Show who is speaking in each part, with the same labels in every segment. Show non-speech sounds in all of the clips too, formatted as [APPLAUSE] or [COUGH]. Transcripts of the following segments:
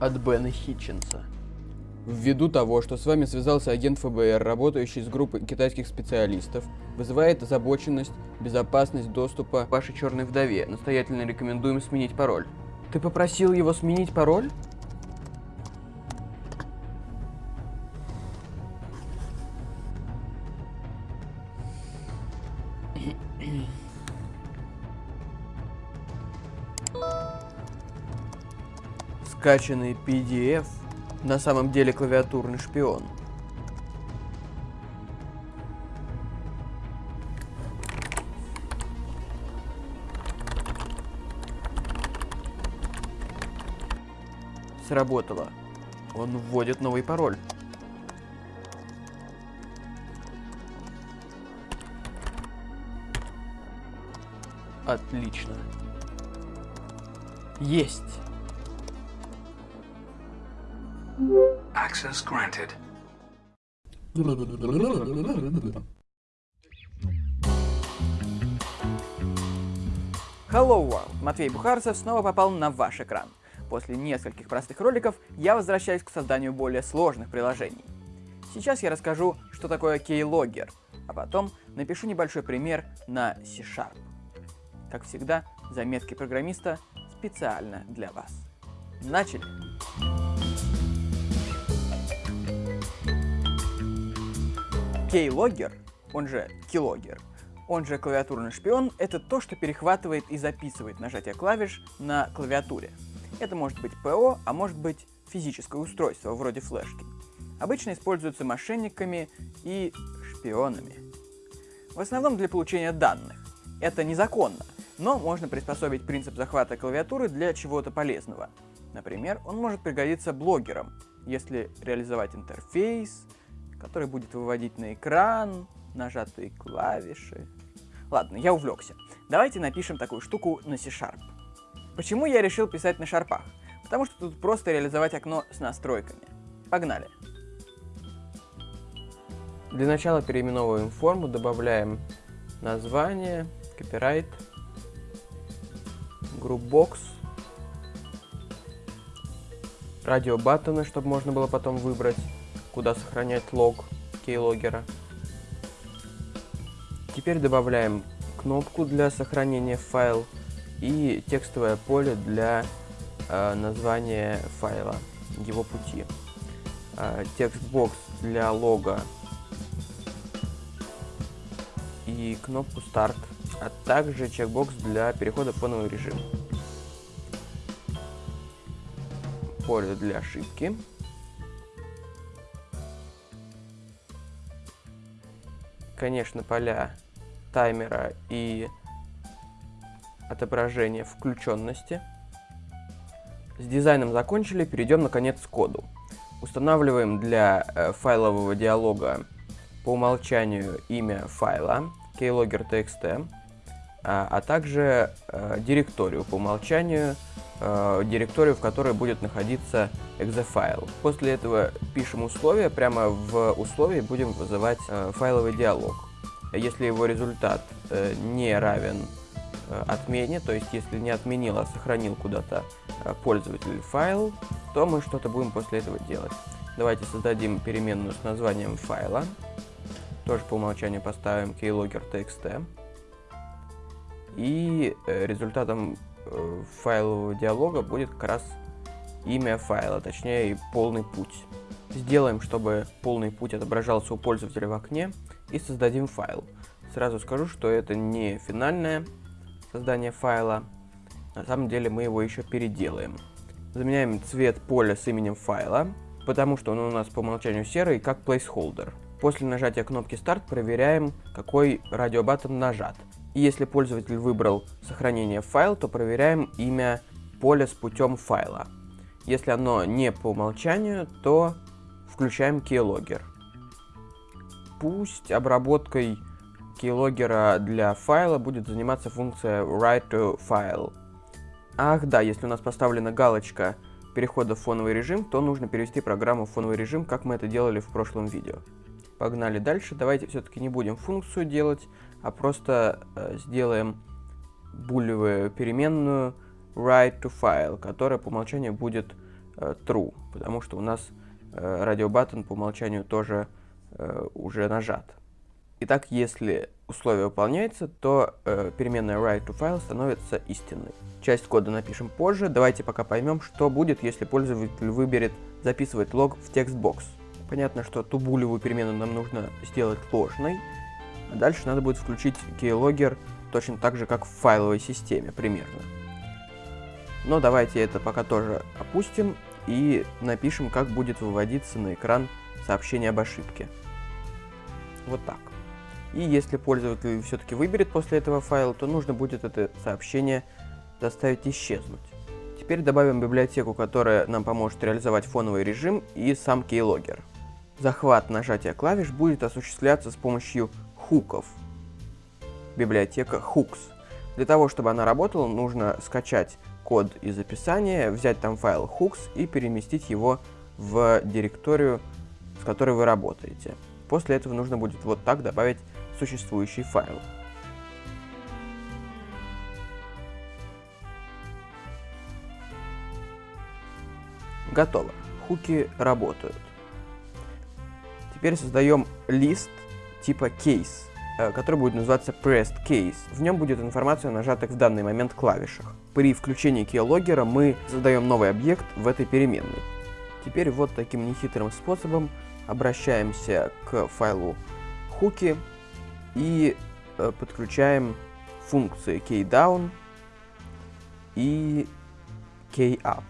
Speaker 1: от Бена Хитченса.
Speaker 2: Ввиду того, что с вами связался агент ФБР, работающий с группой китайских специалистов, вызывает озабоченность, безопасность доступа
Speaker 1: к вашей черной вдове. Настоятельно рекомендуем сменить пароль. Ты попросил его сменить пароль? Скачанный PDF на самом деле клавиатурный шпион. Сработало. Он вводит новый пароль. Отлично. Есть. Access granted. Hello World! Матвей Бухарцев снова попал на ваш экран. После нескольких простых роликов я возвращаюсь к созданию более сложных приложений. Сейчас я расскажу, что такое Keylogger, а потом напишу небольшой пример на C-Sharp. Как всегда, заметки программиста специально для вас. Начали! Keylogger, он же Keylogger, он же клавиатурный шпион, это то, что перехватывает и записывает нажатие клавиш на клавиатуре. Это может быть ПО, а может быть физическое устройство, вроде флешки. Обычно используются мошенниками и шпионами. В основном для получения данных. Это незаконно, но можно приспособить принцип захвата клавиатуры для чего-то полезного. Например, он может пригодиться блогерам, если реализовать интерфейс, который будет выводить на экран нажатые клавиши. Ладно, я увлекся. Давайте напишем такую штуку на C-Sharp. Почему я решил писать на шарпах? Потому что тут просто реализовать окно с настройками. Погнали. Для начала переименовываем форму, добавляем название, copyright, groupbox, радиобаттоны, чтобы можно было потом выбрать, куда сохранять лог кейлогера. Теперь добавляем кнопку для сохранения файл и текстовое поле для э, названия файла, его пути. Э, текстбокс для лога и кнопку старт, а также чекбокс для перехода в фоновый режим. Поле для ошибки. Конечно, поля таймера и отображение включенности. С дизайном закончили, перейдем наконец к коду. Устанавливаем для э, файлового диалога по умолчанию имя файла keylogger.txt, а, а также э, директорию по умолчанию, э, директорию, в которой будет находиться .exe После этого пишем условия, прямо в условии будем вызывать э, файловый диалог. Если его результат не равен отмене, то есть если не отменил, а сохранил куда-то пользователь файл, то мы что-то будем после этого делать. Давайте создадим переменную с названием файла. Тоже по умолчанию поставим keylogger.txt. И э, результатом файлового диалога будет как раз имя файла, точнее полный путь. Сделаем, чтобы полный путь отображался у пользователя в окне и создадим файл. Сразу скажу, что это не финальная создания файла. На самом деле мы его еще переделаем. Заменяем цвет поля с именем файла, потому что он у нас по умолчанию серый, как placeholder. После нажатия кнопки старт проверяем, какой радиобаттон нажат. И если пользователь выбрал сохранение в файл, то проверяем имя поля с путем файла. Если оно не по умолчанию, то включаем keylogger. Пусть обработкой keylogger для файла будет заниматься функция write to file. Ах да, если у нас поставлена галочка перехода в фоновый режим, то нужно перевести программу в фоновый режим, как мы это делали в прошлом видео. Погнали дальше. Давайте все-таки не будем функцию делать, а просто э, сделаем булевую переменную write to file, которая по умолчанию будет э, true, потому что у нас э, радиобаттон по умолчанию тоже э, уже нажат. Итак, если условие выполняется, то э, переменная write2file становится истинной. Часть кода напишем позже, давайте пока поймем, что будет, если пользователь выберет записывать лог в текстбокс. Понятно, что ту булевую переменную нам нужно сделать ложной, а дальше надо будет включить keylogger точно так же, как в файловой системе примерно. Но давайте это пока тоже опустим и напишем, как будет выводиться на экран сообщение об ошибке. Вот так. И если пользователь все-таки выберет после этого файл, то нужно будет это сообщение заставить исчезнуть. Теперь добавим библиотеку, которая нам поможет реализовать фоновый режим и сам keylogger. Захват нажатия клавиш будет осуществляться с помощью хуков. Библиотека hooks. Для того, чтобы она работала, нужно скачать код из описания, взять там файл hooks и переместить его в директорию, с которой вы работаете. После этого нужно будет вот так добавить существующий файл. Готово. Хуки работают. Теперь создаем лист типа case, э, который будет называться pressed case. В нем будет информация о нажатых в данный момент клавишах. При включении keylogger мы создаем новый объект в этой переменной. Теперь вот таким нехитрым способом обращаемся к файлу хуки и э, подключаем функции keydown и keyup.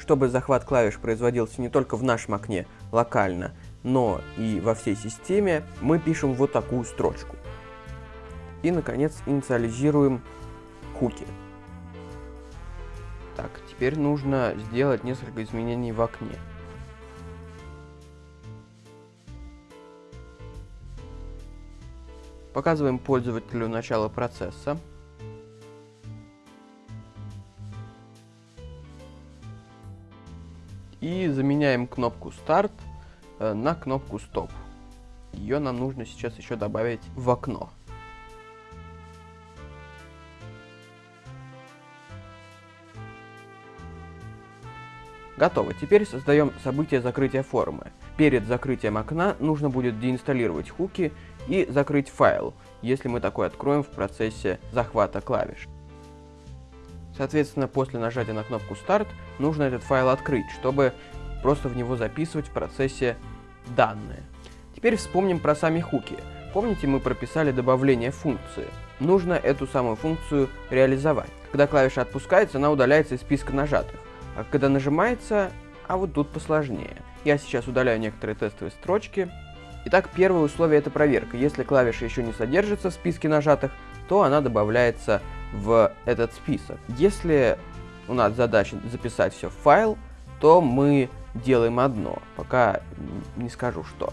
Speaker 1: Чтобы захват клавиш производился не только в нашем окне локально, но и во всей системе, мы пишем вот такую строчку. И, наконец, инициализируем хуки. Так, теперь нужно сделать несколько изменений в окне. Показываем пользователю начало процесса. И заменяем кнопку старт э, на кнопку стоп. Ее нам нужно сейчас еще добавить в окно. Готово. Теперь создаем событие закрытия формы. Перед закрытием окна нужно будет деинсталлировать хуки и закрыть файл, если мы такой откроем в процессе захвата клавиш. Соответственно, после нажатия на кнопку «Старт» нужно этот файл открыть, чтобы просто в него записывать в процессе данные. Теперь вспомним про сами хуки. Помните, мы прописали добавление функции? Нужно эту самую функцию реализовать. Когда клавиша отпускается, она удаляется из списка нажатых. А когда нажимается, а вот тут посложнее. Я сейчас удаляю некоторые тестовые строчки. Итак, первое условие это проверка. Если клавиша еще не содержится в списке нажатых, то она добавляется в этот список. Если у нас задача записать все в файл, то мы делаем одно, пока не скажу что.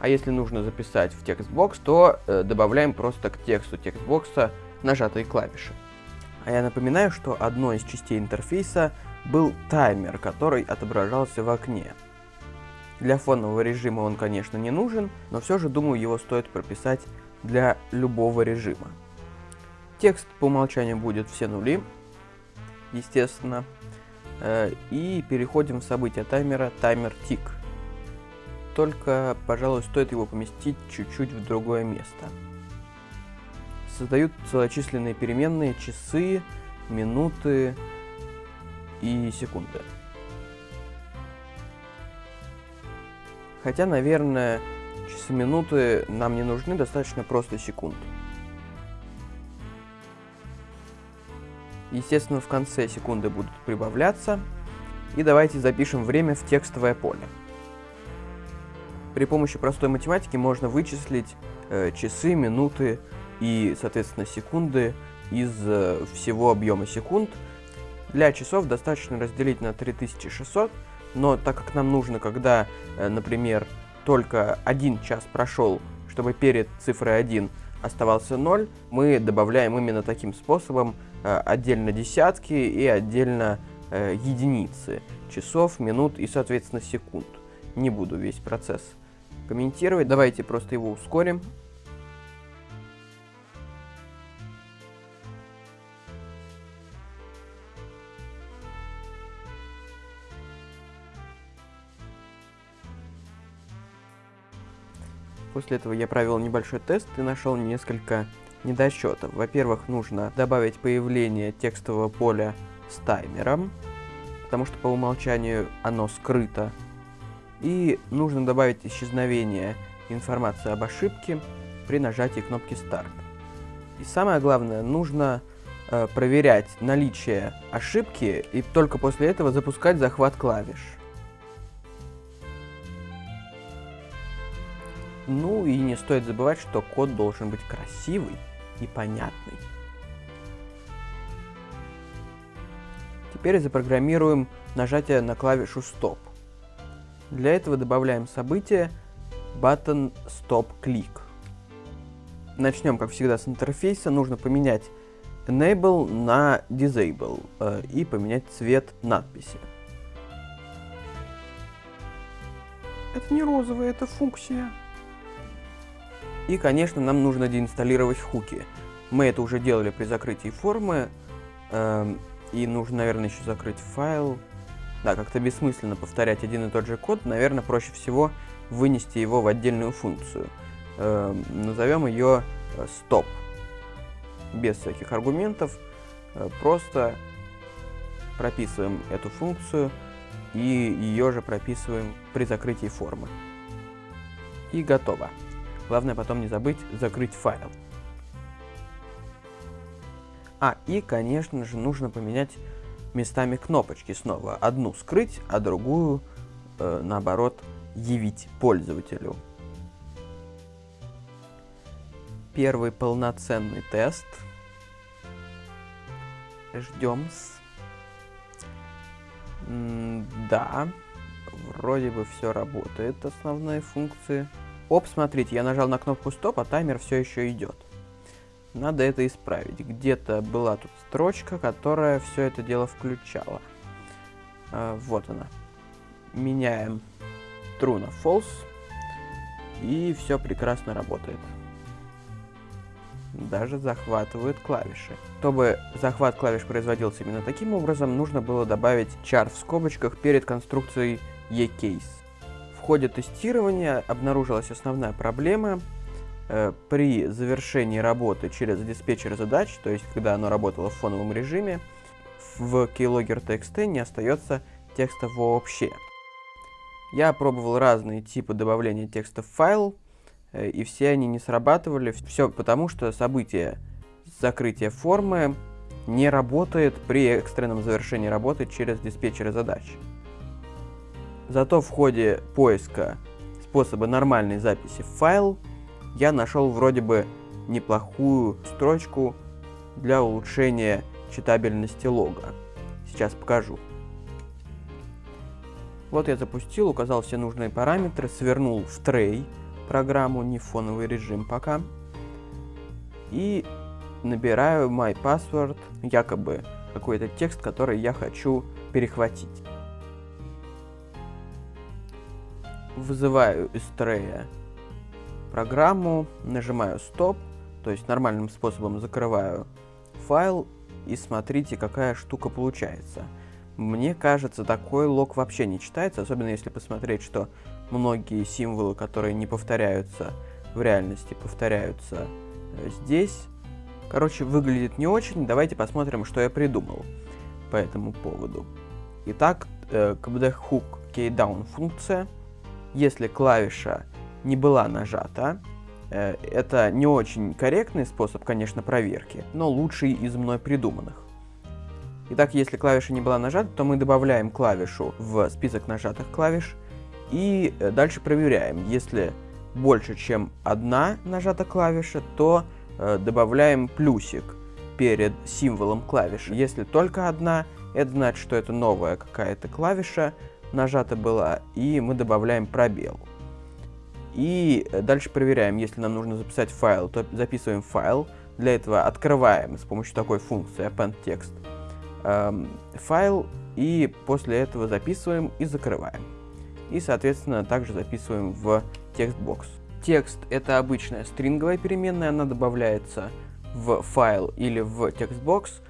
Speaker 1: А если нужно записать в textbox, то э, добавляем просто к тексту textbox а нажатые клавиши. А я напоминаю, что одной из частей интерфейса был таймер, который отображался в окне. Для фонового режима он, конечно, не нужен, но все же, думаю, его стоит прописать для любого режима. Текст по умолчанию будет все нули, естественно. Э, и переходим в событие таймера таймер тик. Только, пожалуй, стоит его поместить чуть-чуть в другое место. Создают целочисленные переменные часы, минуты, и секунды. Хотя, наверное, часы-минуты нам не нужны, достаточно просто секунд. Естественно, в конце секунды будут прибавляться. И давайте запишем время в текстовое поле. При помощи простой математики можно вычислить э, часы, минуты и, соответственно, секунды из э, всего объема секунд, для часов достаточно разделить на 3600, но так как нам нужно, когда, э, например, только один час прошел, чтобы перед цифрой 1 оставался 0, мы добавляем именно таким способом отдельно десятки и отдельно э, единицы часов, минут и, соответственно, секунд. не буду весь процесс комментировать. Давайте просто его ускорим. После этого я провел небольшой тест и нашел несколько недосчетов. Во-первых, нужно добавить появление текстового поля с таймером, потому что по умолчанию оно скрыто. И нужно добавить исчезновение информации об ошибке при нажатии кнопки старт. И самое главное, нужно э, проверять наличие ошибки и только после этого запускать захват клавиш. Ну и не стоит забывать, что код должен быть красивый и понятный. Теперь запрограммируем нажатие на клавишу Stop. Для этого добавляем событие button Stop Click. Начнем, как всегда, с интерфейса. Нужно поменять Enable на Disable э, и поменять цвет надписи. Это не розовая, это функция. И, конечно, нам нужно деинсталлировать хуки. Мы это уже делали при закрытии формы. Э, и нужно, наверное, еще закрыть файл. Да, как-то бессмысленно повторять один и тот же код. Наверное, проще всего вынести его в отдельную функцию. Э, назовем ее э, stop. Без всяких аргументов. Э, просто прописываем эту функцию и ее же прописываем при закрытии формы. И готово. Главное потом не забыть закрыть файл. А, и, конечно же, нужно поменять местами кнопочки снова. Одну скрыть, а другую, э, наоборот, явить пользователю. Первый полноценный тест. Ждем. Да, вроде бы все работает, основные функции. Оп, смотрите, я нажал на кнопку стоп, а таймер все еще идет. Надо это исправить. Где-то была тут строчка, которая все это дело включала. А, вот она. Меняем true на false. И все прекрасно работает. Даже захватывают клавиши. Чтобы захват клавиш производился именно таким образом, нужно было добавить char в скобочках перед конструкцией eCase ходе тестирования обнаружилась основная проблема. Э, при завершении работы через диспетчер задач, то есть когда оно работало в фоновом режиме, в keylogger.txt не остается текста вообще. Я пробовал разные типы добавления текста в файл, э, и все они не срабатывали. Все потому, что событие закрытия формы не работает при экстренном завершении работы через диспетчеры задач. Зато в ходе поиска способа нормальной записи в файл я нашел вроде бы неплохую строчку для улучшения читабельности лога. Сейчас покажу. Вот я запустил, указал все нужные параметры, свернул в трей программу, не фоновый режим пока. И набираю my password, якобы какой-то текст, который я хочу перехватить. Вызываю из трея программу, нажимаю стоп, то есть нормальным способом закрываю файл и смотрите, какая штука получается. Мне кажется, такой лог вообще не читается, особенно если посмотреть, что многие символы, которые не повторяются в реальности, повторяются э, здесь. Короче, выглядит не очень. Давайте посмотрим, что я придумал по этому поводу. Итак, э, kbdhook keydown функция — если клавиша не была нажата. Э, это не очень корректный способ, конечно, проверки, но лучший из мной придуманных. Итак, если клавиша не была нажата, то мы добавляем клавишу в список нажатых клавиш и э, дальше проверяем. Если больше, чем одна нажата клавиша, то э, добавляем плюсик перед символом клавиши. Если только одна, это значит, что это новая какая-то клавиша, нажата была, и мы добавляем пробел. И дальше проверяем, если нам нужно записать файл, то записываем файл. Для этого открываем с помощью такой функции append text эм, файл, и после этого записываем и закрываем. и, соответственно, также записываем в textbox. Текст — это обычная стринговая переменная, она добавляется в файл или в textbox,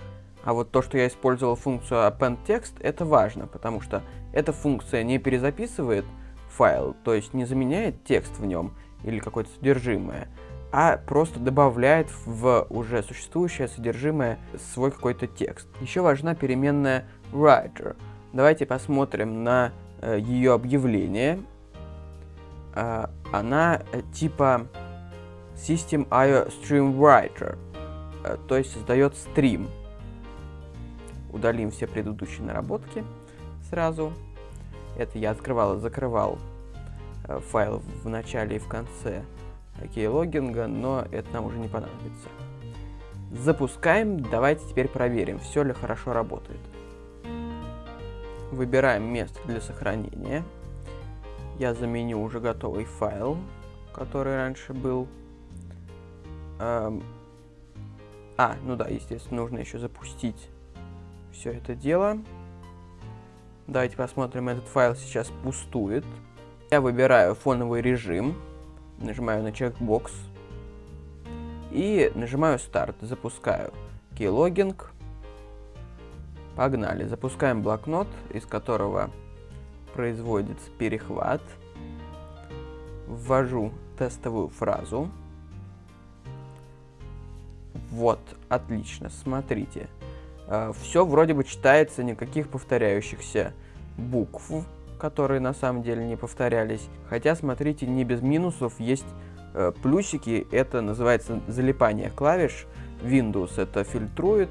Speaker 1: а вот то, что я использовал функцию append text, это важно, потому что эта функция не перезаписывает файл, то есть не заменяет текст в нем или какое-то содержимое, а просто добавляет в уже существующее содержимое свой какой-то текст. Еще важна переменная writer. Давайте посмотрим на э, ее объявление. Э, она э, типа System IO Stream Writer, э, то есть создает стрим. Удалим все предыдущие наработки сразу. Это я открывал и закрывал э, файл в начале и в конце keylogginга, но это нам уже не понадобится. Запускаем, давайте теперь проверим, все ли хорошо работает. Выбираем место для сохранения. Я заменю уже готовый файл, который раньше был. Эм... А, ну да, естественно, нужно еще запустить все это дело. Давайте посмотрим, этот файл сейчас пустует. Я выбираю фоновый режим, нажимаю на чекбокс и нажимаю старт, запускаю keylogin. Погнали, запускаем блокнот, из которого производится перехват. Ввожу тестовую фразу. Вот, отлично, смотрите. Э, Все вроде бы читается, никаких повторяющихся букв, которые на самом деле не повторялись. Хотя, смотрите, не без минусов есть э, плюсики, это называется залипание клавиш. Windows это фильтрует,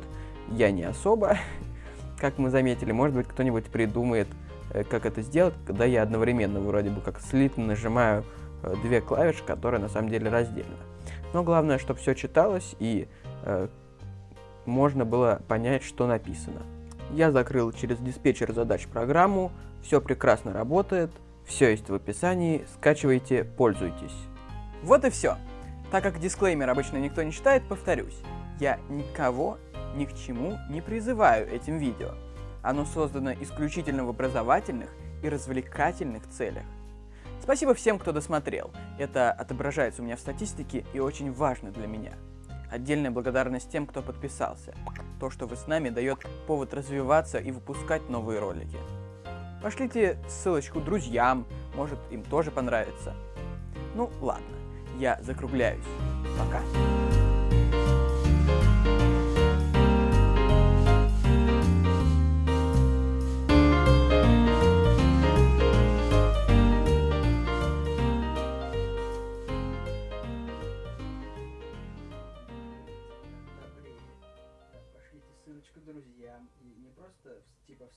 Speaker 1: я не особо, [LAUGHS] как мы заметили, может быть, кто-нибудь придумает, э, как это сделать, когда я одновременно вроде бы как слитно нажимаю э, две клавиши, которые на самом деле раздельно. Но главное, чтобы все читалось и э, можно было понять, что написано. Я закрыл через диспетчер задач программу, все прекрасно работает, все есть в описании, скачивайте, пользуйтесь.
Speaker 3: Вот и все. Так как дисклеймер обычно никто не читает, повторюсь. Я никого ни к чему не призываю этим видео. Оно создано исключительно в образовательных и развлекательных целях. Спасибо всем, кто досмотрел. Это отображается у меня в статистике и очень важно для меня. Отдельная благодарность тем, кто подписался. То, что вы с нами, дает повод развиваться и выпускать новые ролики. Пошлите ссылочку друзьям, может им тоже понравится. Ну ладно, я закругляюсь. Пока.